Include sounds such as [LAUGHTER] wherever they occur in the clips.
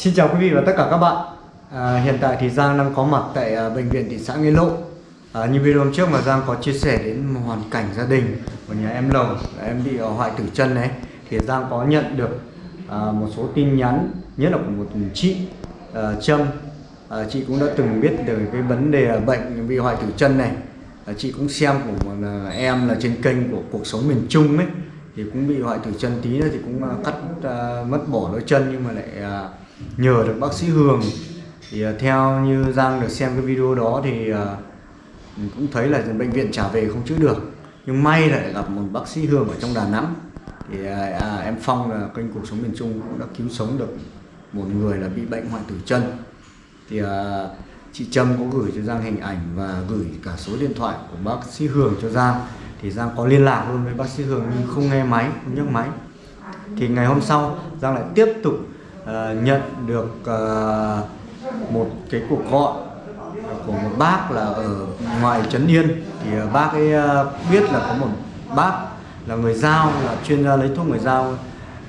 Xin chào quý vị và tất cả các bạn. À, Hiện tại thì Giang đang có mặt tại à, bệnh viện thị xã Nghĩa Lộ. À, Như video hôm trước mà Giang có chia sẻ đến hoàn cảnh gia đình của nhà em Lồng Em bị à, hoại tử chân đấy Thì Giang có nhận được à, một số tin nhắn Nhất là của một chị à, Trâm. À, Chị cũng đã từng biết được cái vấn đề à, bệnh bị hoại tử chân này. À, Chị cũng xem của một à, em là trên kênh của cuộc sống miền Trung ấy thì cũng bị hoại tử chân tí nữa thì cũng à, cắt à, mất bỏ đôi chân nhưng mà lại à, nhờ được bác sĩ Hường. Thì à, theo như Giang được xem cái video đó thì uh, cũng thấy là bệnh viện trả về không chữa được. Nhưng may lại gặp một bác sĩ Hường ở trong Đà Nẵng. Thì à, à, em Phong là kênh cuộc sống miền Trung cũng đã cứu sống được một người là bị bệnh hoại tử chân. Thì à, chị Trâm có gửi cho Giang hình ảnh và gửi cả số điện thoại của bác sĩ Hường cho Giang. Thì Giang có liên lạc luôn với bác sĩ Hường nhưng không nghe máy, không nhấc máy. Thì ngày hôm sau Giang lại tiếp tục uh, nhận được uh, một cái cuộc gọi của một bác là ở ngoài Trấn Yên. Thì uh, bác ấy uh, biết là có một bác là người giao là chuyên gia lấy thuốc người giao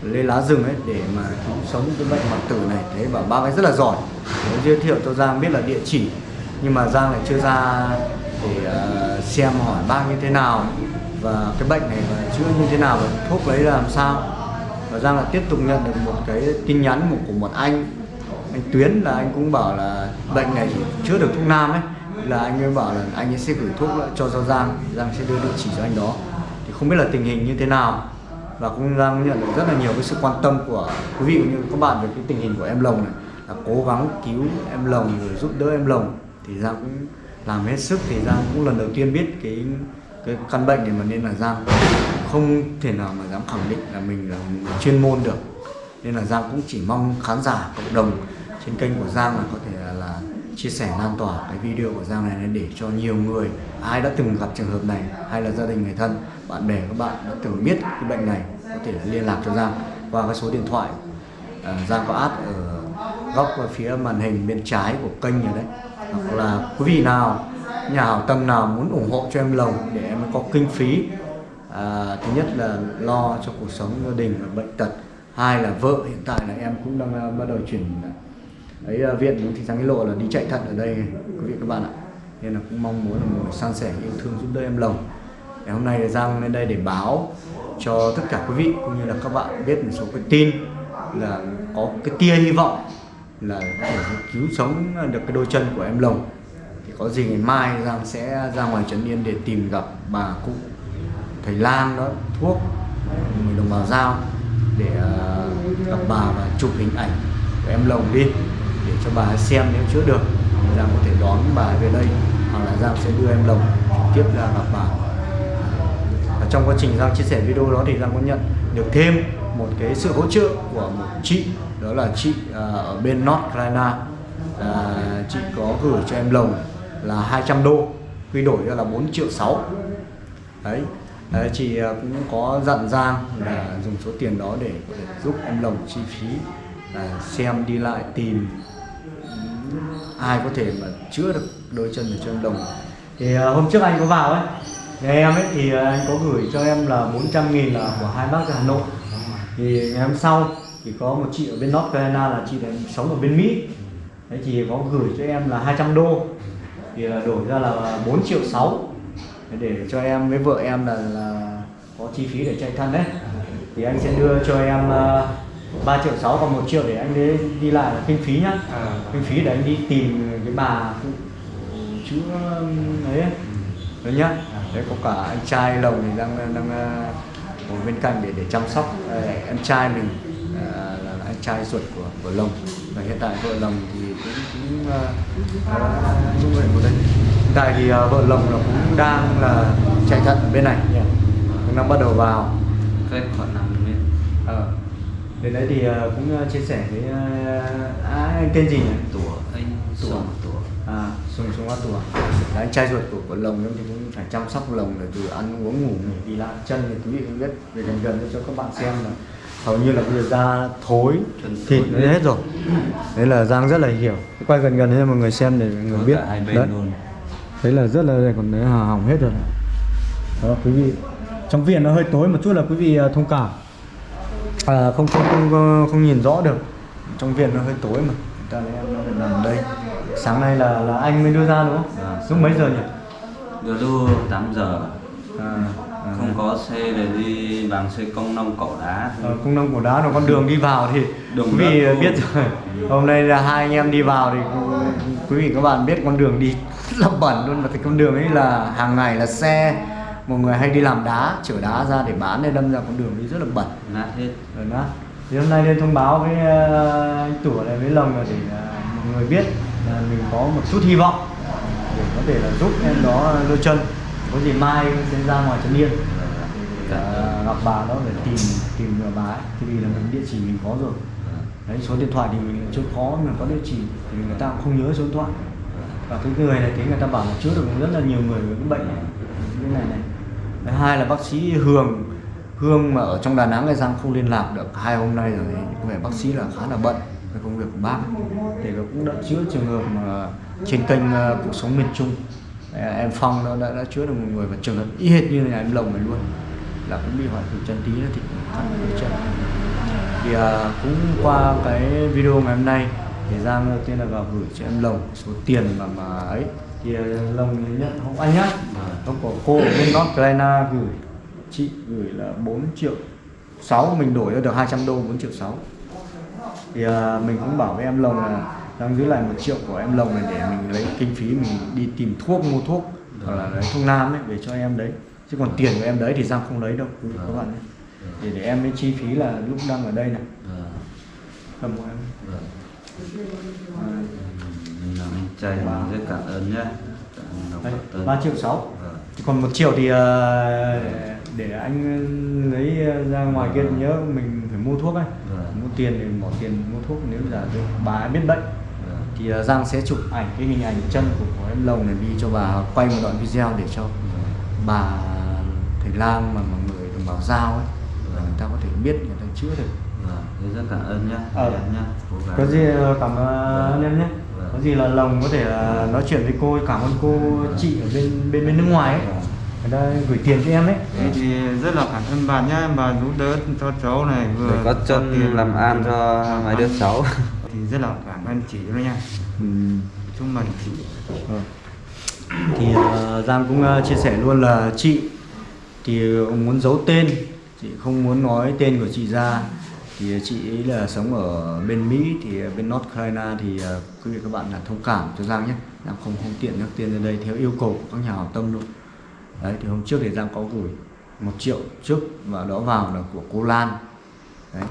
lấy lá rừng ấy để mà cứu sống cái bệnh hoại tử này. Thế bảo bác ấy rất là giỏi. Để giới thiệu cho Giang biết là địa chỉ. Nhưng mà Giang lại chưa ra để uh, xem hỏi bác như thế nào và cái bệnh này và chữa như thế nào và thuốc lấy làm sao và Giang là tiếp tục nhận được một cái tin nhắn của, của một anh. Anh Tuyến là anh cũng bảo là bệnh này chữa được thuốc nam ấy. Là anh ấy bảo là anh ấy sẽ gửi thuốc lại cho cho Giang Giang sẽ đưa địa chỉ cho anh đó. Thì không biết là tình hình như thế nào. Và cũng Giang nhận được rất là nhiều cái sự quan tâm của quý vị cũng như các bạn về cái tình hình của em Lồng này. Là cố gắng cứu em Lồng rồi giúp đỡ em Lồng. Thì Giang cũng làm hết sức. Thì Giang cũng lần đầu tiên biết cái cái căn bệnh này mà nên là Giang không thể nào mà dám khẳng định là mình là một chuyên môn được. Nên là Giang cũng chỉ mong khán giả cộng đồng trên kênh của Giang là có thể là, là chia sẻ lan tỏa cái video của Giang này để cho nhiều người ai đã từng gặp trường hợp này hay là gia đình người thân bạn bè các bạn đã từng biết cái bệnh này có thể là liên lạc cho Giang qua cái số điện thoại uh, Giang có add ở góc phía màn hình bên trái của kênh rồi đấy. Hoặc là quý vị nào nhà hảo tâm nào muốn ủng hộ cho em lồng để em có kinh phí à, thứ nhất là lo cho cuộc sống gia đình và bệnh tật. Hai là vợ hiện tại là em cũng đang uh, bắt đầu chuyển à, ấy uh, viện thị xã nghĩa lộ là đi chạy thận ở đây quý vị các bạn ạ. Nên là cũng mong muốn là một san sẻ yêu thương giúp đỡ em lồng ngày hôm nay là giang lên đây để báo cho tất cả quý vị cũng như là các bạn biết một số cái tin là có cái tia hy vọng là để cứu sống được cái đôi chân của em lồng. Thì có gì ngày mai Giang sẽ ra ngoài Trấn Yên để tìm gặp bà cụ thầy Lan đó thuốc người đồng bào giao để ờ, gặp bà và chụp hình ảnh của em lồng đi để cho bà xem nếu chữa được. Giang có thể đón bà về đây hoặc là Giang sẽ đưa em lồng trực tiếp ra gặp bà. Và trong quá trình Giang chia sẻ video đó thì Giang có nhận được thêm một cái sự hỗ trợ của một chị đó là chị ờ, ở bên North Carolina. Là chị có gửi cho em lồng là 200 đô quy đổi ra là 4 triệu 6 đấy, đấy chị à, cũng có dặn Giang là dùng số tiền đó để, giúp em lồng chi phí là xem đi lại tìm. Ai có thể mà chữa được đôi chân để cho em lồng thì à, hôm trước anh có vào ấy. Nhà em ấy thì à, anh có gửi cho em là 400 nghìn là của hai bác ở Hà Nội. Thì ngày hôm sau thì có một chị ở bên North Carolina là chị đang sống ở bên Mỹ. Đấy thì có gửi cho em là 200 đô. Thì đổi ra là 4 triệu 6 để cho em với vợ em là, là có chi phí để chạy thân đấy. Thì anh sẽ đưa cho em uh, ờ, 3 triệu 6 và 1 triệu để anh đi, đi lại là kinh phí nhá. À. kinh phí để anh đi tìm cái bà chữa ấy đấy nhá. Đấy có cả anh trai lồng thì đang đang ngồi bên cạnh để để chăm sóc anh trai mình là anh trai ruột của của lồng. Và hiện tại vợ lồng thì cũng cũng uh, uh, của đây hiện tại thì uh, vợ lồng là cũng đang là chạy thận bên này. Yeah. cũng đang bắt đầu vào. Cái khoảng năm mét ờ. Đến đấy thì uh, cũng uh, chia sẻ với uh, à, anh tên gì nhỉ? Tủa anh tủa. Tủa. À sùng sùng hoa tủa. Anh trai ruột của của lồng thì cũng phải chăm sóc lồng để từ ăn uống ngủ đi lại chân thì quý vị cũng biết về gần gần cho các bạn xem là hầu như là bây giờ da thối thịt nó hết rồi. Đấy là giang rất là hiểu. Quay gần gần cho mọi người xem để mọi người biết. hai bên đấy đấy là rất là còn đấy hỏng hết rồi đó quý vị trong viện nó hơi tối một chút là quý vị à, thông cảm. À, không, không không không nhìn rõ được. Trong viện nó hơi tối mà. Ta lấy em nó phải nằm đây. Sáng nay là là anh mới đưa ra đúng không? Vâng. lúc mấy giờ nhỉ? Đưa lúc 8 giờ. À, à, Không có xe để đi bằng xe công nông cỏ đá Ờ, cung nông cổ đá nó con đường đi vào thì Đường quý vị biết rồi. Hôm nay là hai anh em đi vào thì quý vị các bạn biết con đường đi rất là bẩn luôn và cái con đường ấy là hàng ngày là xe một người hay đi làm đá chở đá ra để bán nên đâm ra con đường đi rất là bẩn. Nát hết rồi đó thì hôm nay lên thông báo với ờ, anh tủa này với lồng là để ờ, mọi người biết là mình có một chút hy vọng để có thể là giúp em đó đôi chân. Có gì mai sẽ ra ngoài trấn yên để ờ, gặp bà đó để tìm tìm được bà ấy. Thì vì là mình địa chỉ mình có rồi đấy số điện thoại thì mình chưa khó mà có địa chỉ thì người ta cũng không nhớ số điện thoại. Và cái người này thấy người ta bảo là chữa được rất là nhiều người với cái bệnh này cái này này. Thứ hai là bác sĩ Hường. Hương mà ở trong Đà Nẵng này Giang không liên lạc được. Hai hôm nay rồi có vẻ bác sĩ là khá là bận với công việc của bác. Thì cũng đã chữa trường hợp mà trên kênh ờ, cuộc sống miền Trung. Em Phong nó đã, đã chữa được một người và trường hợp y hệt như là em Lồng này luôn. Là cũng bị hoại tử chân tí nữa thì cũng cắt chân thì à, cũng qua cái video ngày hôm nay thì Giang đầu tiên là vào gửi cho em Lồng số tiền mà mà ấy. Thì à, Lồng nhận không anh nhá. Không có cô ở bên North Carolina gửi chị gửi là 4 triệu 6 mình đổi ra được 200 đô 4 triệu 6 thì à, mình cũng bảo với em Lồng là đang giữ lại một triệu của em Lồng này để mình lấy kinh phí mình đi tìm thuốc mua thuốc hoặc là lấy thuốc nam ấy để cho em đấy. Chứ còn tiền của em đấy thì Giang không lấy đâu các bạn nhé để để em mới chi phí là lúc đang ở đây này. Vâng. Cầm của em Vâng Mình trai mình rất cảm ơn nhé. Cảm ơn đây, Ngọc 3 Tân triệu 6 Vâng. Thì còn một triệu thì ờ, để anh lấy ra ngoài kia nhớ mình phải mua thuốc ấy. Mua tiền thì bỏ tiền mua thuốc nếu giả được bà biết bệnh. Thì ờ, Giang sẽ chụp ảnh cái hình ảnh chân của, em lồng này đi cho bà quay một đoạn video để cho bà thầy lang mà mọi người đồng bào giao ấy người ta có thể biết người ta chữa được. Vâng Thế rất cảm ơn nhé Ờ. Em nhé gắng. có gì ờ, cảm ơn em nhé. Vâng. có gì là lồng có thể là nói chuyện với cô cảm ơn cô chị ở bên bên bên nước ngoài ấy. Người ta gửi tiền cho em ấy. Thế thì rất là cảm ơn bà nhá, bà giúp đỡ cho cháu này vừa Để có chân tiền, làm ăn cho mấy đứa cháu. [LAUGHS] Thì rất là cảm ơn chị đó nha. ừ. Chúc mừng chị. Vâng. thì ờ, Giang cũng ờ, chia sẻ luôn là chị thì muốn giấu tên chị không muốn nói tên của chị ra. Thì chị ấy là sống ở bên Mỹ thì bên North Carolina thì ờ, quý vị các bạn là thông cảm cho Giang nhé. Giang không không tiện nhắc tên lên đây theo yêu cầu của các nhà hảo tâm luôn đấy thì hôm trước thì Giang có gửi một triệu trước và đó vào là của cô Lan. Đấy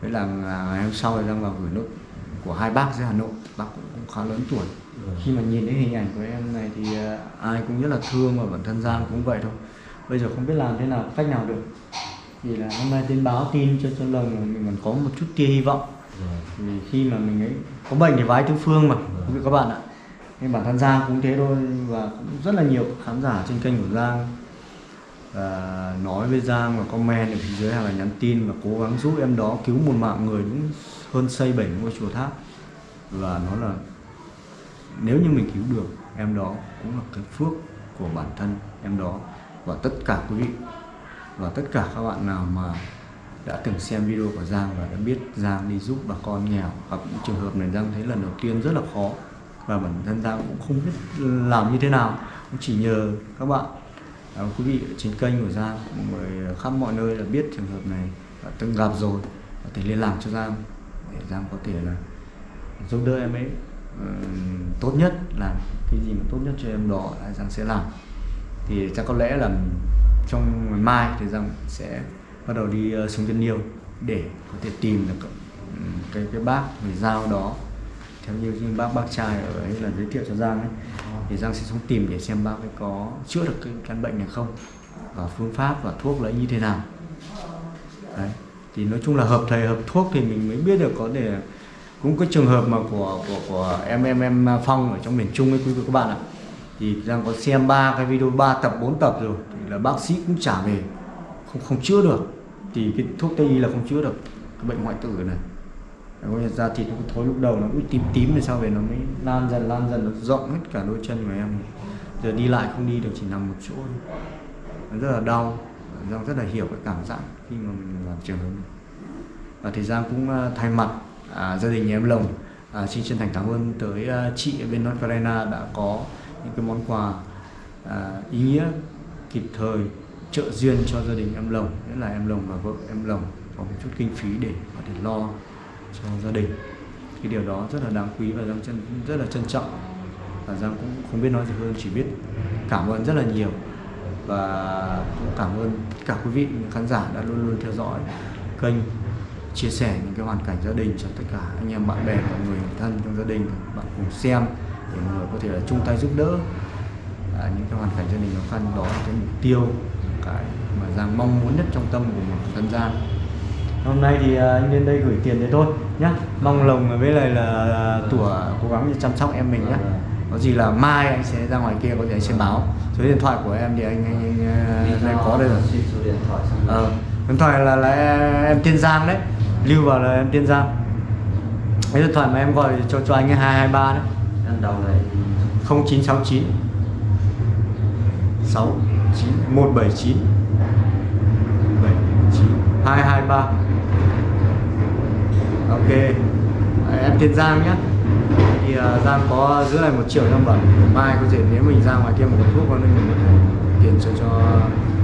với là à, ngày hôm sau thì Giang vào gửi nốt của hai bác dưới Hà Nội. Bác cũng, cũng khá lớn tuổi. Khi mà nhìn thấy hình ảnh của em này thì à, ai cũng rất là thương và bản thân Giang cũng vậy thôi. Bây giờ không biết làm thế nào cách nào được vì là hôm nay tin báo tin cho cho lồng là mình còn có một chút tia hy vọng. Vì khi mà mình ấy có bệnh thì vái tứ phương mà quý vị các bạn ạ. Nên bản thân Giang cũng thế thôi và cũng rất là nhiều khán giả trên kênh của Giang và nói với Giang và comment ở phía dưới hay là nhắn tin và cố gắng giúp em đó cứu một mạng người đúng hơn xây bảy ngôi chùa tháp. Và nó là nếu như mình cứu được em đó cũng là cái phước của bản thân em đó và tất cả quý vị và tất cả các bạn nào mà đã từng xem video của Giang và đã biết Giang đi giúp bà con nghèo gặp những trường hợp này Giang thấy lần đầu tiên rất là khó. Và bản thân Giang cũng không biết làm như thế nào. Cũng chỉ nhờ các bạn. À, quý vị ở trên kênh của Giang người khắp mọi nơi là biết trường hợp này và từng gặp rồi có thể liên lạc cho Giang để Giang có thể là giúp đỡ em ấy ừ, tốt nhất là cái gì mà tốt nhất cho em đó là Giang sẽ làm. Thì chắc có lẽ là trong ngày mai thì Giang sẽ bắt đầu đi uh, xuống chân Yêu để có thể tìm được ừ, cái cái bác người giao đó. Theo như bác bác trai ở ấy là giới thiệu cho Giang ấy thì Giang sẽ xuống tìm để xem bác ấy có chữa được cái căn bệnh này không và phương pháp và thuốc là như thế nào. Đấy thì nói chung là hợp thầy hợp thuốc thì mình mới biết được có thể cũng có trường hợp mà của của của em em em Phong ở trong miền Trung ấy quý vị các bạn ạ thì Giang có xem ba cái video 3 tập 4 tập rồi. Thì là bác sĩ cũng trả về. Không không chữa được. Thì cái thuốc tây y là không chữa được. Cái bệnh hoại tử này. Đấy, ra da thịt nó thối lúc đầu nó cứ tím tím rồi sau về nó mới lan dần lan dần nó rộng hết cả đôi chân của em. Giờ đi lại không đi được chỉ nằm một chỗ thôi. nó rất là đau. Giang rất là hiểu cái cảm giác khi mà mình làm trường hợp và thì Giang cũng ờ, thay mặt à, gia đình nhà em Lồng. À, xin chân thành cảm ơn tới à, chị ở bên North Carolina đã có những cái món quà à, ý nghĩa kịp thời trợ duyên cho gia đình em Lồng nghĩa là em Lồng và vợ em Lồng có một chút kinh phí để có thể lo cho gia đình. Cái điều đó rất là đáng quý và Giang chân rất là trân trọng. Và Giang cũng không biết nói gì hơn chỉ biết cảm ơn rất là nhiều. Và cũng cảm ơn tất cả quý vị khán giả đã luôn luôn theo dõi kênh chia sẻ những cái hoàn cảnh gia đình cho tất cả anh em bạn bè và người thân trong gia đình bạn cùng xem để mọi người có thể là chung tay giúp đỡ à, những cái hoàn cảnh gia đình khó khăn đó là cái mục tiêu cái mà Giang mong muốn nhất trong tâm của một dân gian. Hôm nay thì à, anh lên đây gửi tiền đấy thôi nhá. Mong lồng với lại là tủa cố gắng chăm sóc em mình nhá. Có gì là mai anh sẽ ra ngoài kia có thể anh sẽ báo. Số điện thoại của em thì anh anh, anh, anh, anh có đây rồi. xin số điện thoại ờ, là là em Tiên Giang đấy. Lưu vào là em Tiên Giang. Cái điện thoại mà em gọi cho cho anh ấy 223 đấy em đầu này 0969 69 179 79 223 Ok. À, em Thiên Giang nhé. Thì uh, Giang có giữ lại một triệu năm bẩn mai có thể nếu mình ra ngoài kia một cái thuốc con mình có thể tiền cho cho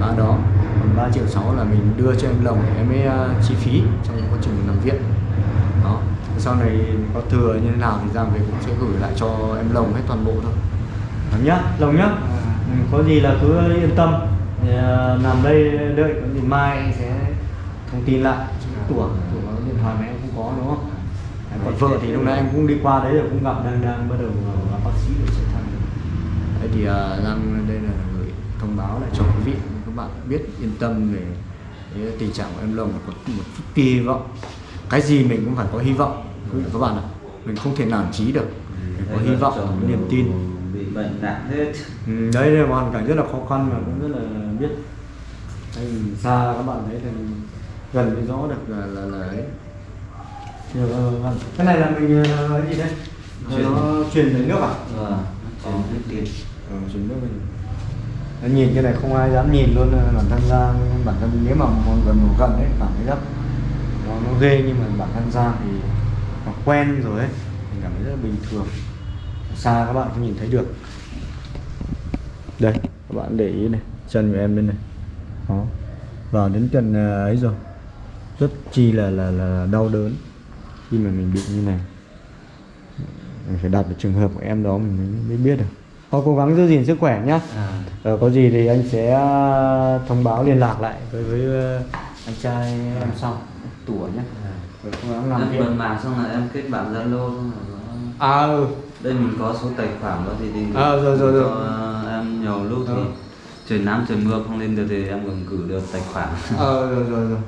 bà đó. Còn 3 triệu 6 là mình đưa cho em lồng em mới uh, chi phí trong quá trình nằm viện. Đó sau này có thừa như thế nào thì Giang về cũng sẽ gửi lại cho em lồng hết toàn bộ thôi. Lồng nhá lồng nhá. Ừ, có gì là cứ yên tâm. Uh, nằm đây đợi có gì mai anh sẽ thông tin lại. Tủa có điện thoại mà em cũng có đúng không? Đấy, còn vợ thì lúc nãy em cũng đi qua đấy rồi cũng gặp đang đang bắt đầu gặp bác sĩ để sẽ thăm đấy thì uh, Giang đây là gửi thông báo lại cho quý vị các bạn biết yên tâm về tình trạng của em lồng có một chút kỳ vọng. Cái gì mình cũng phải có hy vọng quý vị và các bạn ạ mình không thể nản chí được. Mình có hy vọng niềm tin. bị bệnh nặng hết. Ừ, đấy là hoàn cảnh rất là khó khăn mà cũng rất là biết. Mình xa các bạn thấy thì gần mới rõ được là là, là ấy. Được, ờ, vâng. cái này là mình ờ, cái gì đây. Ờ, Truyền. nó truyền đến nước à? Vâng chuyển hết tiền ờ, truyền nước mình nó nhìn cái này không ai dám nhìn luôn ờ, bản thân ra. Bản thân nếu mà người một gần đấy cảm thấy rất nó, nó ghê nhưng mà bản thân ra thì quen rồi ấy mình cảm thấy rất là bình thường. Xa các bạn không nhìn thấy được. Đây các bạn để ý này chân của em bên này. Đó. Vào đến tận ờ, ấy rồi. Rất chi là là là đau đớn. Khi mà mình bị như này mình phải đặt vào trường hợp của em đó mình mới, mới biết được. Thôi cố gắng giữ gìn sức khỏe nhá. À, ờ, có gì thì anh sẽ ờ, thông báo liên lạc lại với với ờ, anh trai em sau tủa nhé làm em bật mạng xong là em kết bạn zalo xong rồi nó- à ừ. Đây mình có số tài khoản đó thì đi Ờ, rồi, rồi, rồi. cho em nhiều lúc thì Ờ. trời nắng trời mưa không lên được thì em còn gửi được tài khoản. Ờ rồi rồi rồi.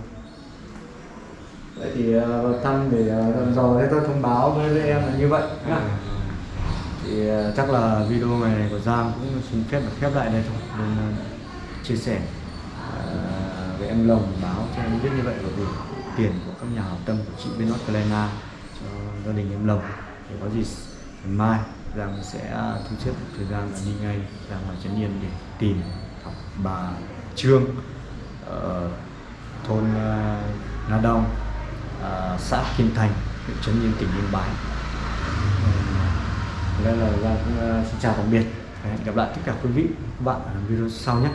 Vậy thì uh, vào thăm để uh, rồi thế tôi thông báo với, em là như vậy nhá. Thì ờ, chắc là video này của Giang cũng xin phép được khép lại đây thôi. Nên ờ, chia sẻ ờ, với em Lồng báo cho em biết như vậy bởi vì tiền của các nhà hảo tâm của chị bên North Carolina cho gia đình em Lồng để có gì ngày mai Giang sẽ à, thu xếp một thời gian là đi ngay ra ngoài Trấn Yên để tìm học bà Trương ở thôn à, Na Đông à, xã Kim Thành, huyện Trấn Yên, tỉnh Yên Bái. Ờ, Đây là Giang cũng xin chào tạm biệt. Hẹn gặp lại tất cả quý vị các bạn ở video sau nhé.